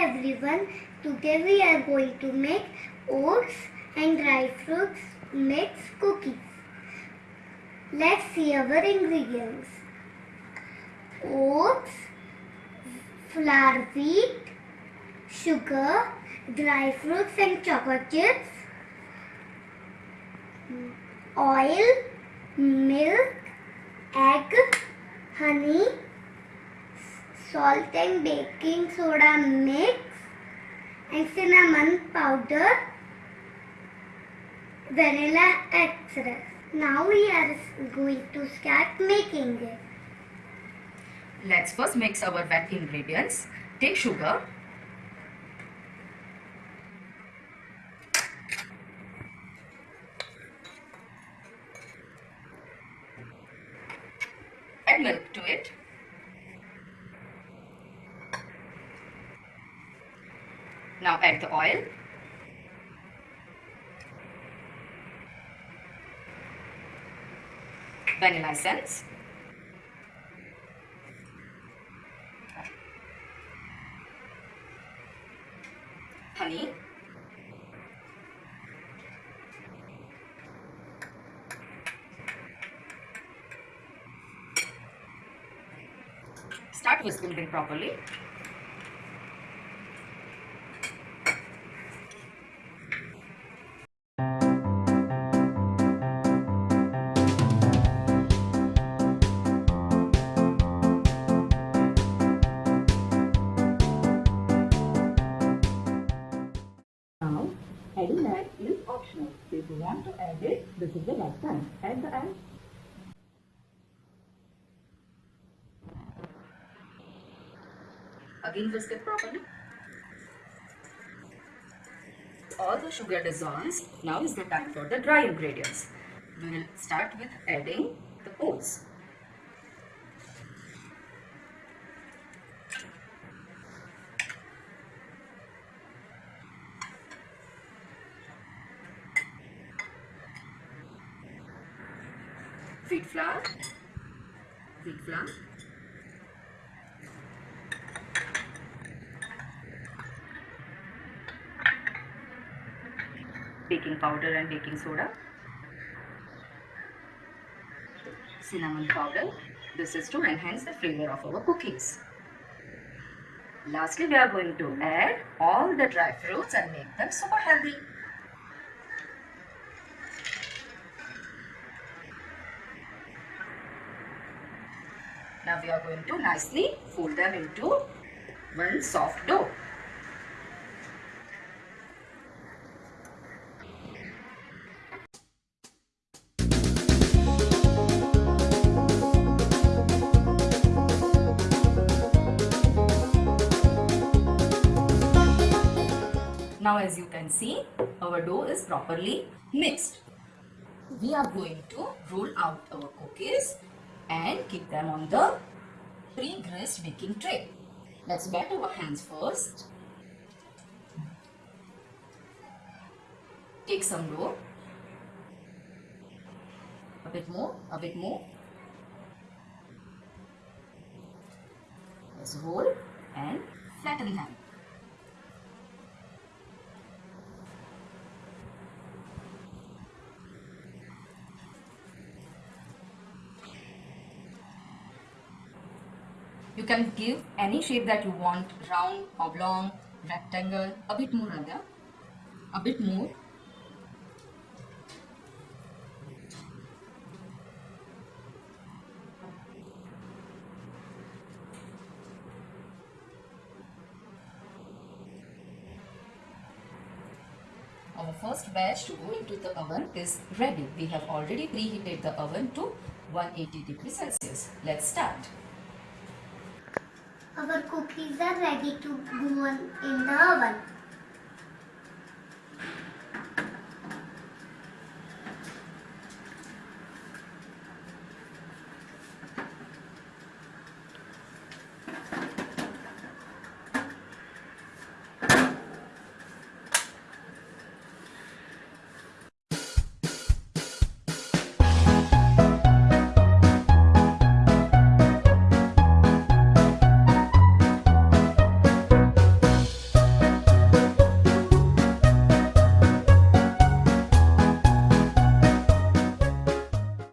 everyone. Today we are going to make oats and dry fruits mix cookies. Let's see our ingredients. Oats, flour wheat, sugar, dry fruits and chocolate chips, oil, milk, egg, honey, salt and baking soda mix and cinnamon powder, vanilla extract. Now we are going to start making it. Let's first mix our wet ingredients. Take sugar. Add milk to it. Now add the oil. Vanilla essence. honey start whisking properly Now, adding that is optional. If you want to add it, this is the right time. Add the egg. again whisk it properly all the sugar dissolves now is the time for the dry ingredients we will start with adding the oats wheat flour. Wheat flour. Baking powder and baking soda. Cinnamon powder. This is to enhance the flavor of our cookies. Lastly we are going to add all the dry fruits and make them super healthy now we are going to nicely fold them into one soft dough Now as you can see, our dough is properly mixed. We are going to roll out our cookies and keep them on the pre-greased baking tray. Let's wet our hands first. Take some dough. A bit more, a bit more. Let's roll and flatten them. You can give any shape that you want, round, oblong, rectangle, a bit more Radha, a bit more. Our first batch to go into the oven is ready. We have already preheated the oven to 180 degrees Celsius. Let's start. Our cookies are ready to go in the oven.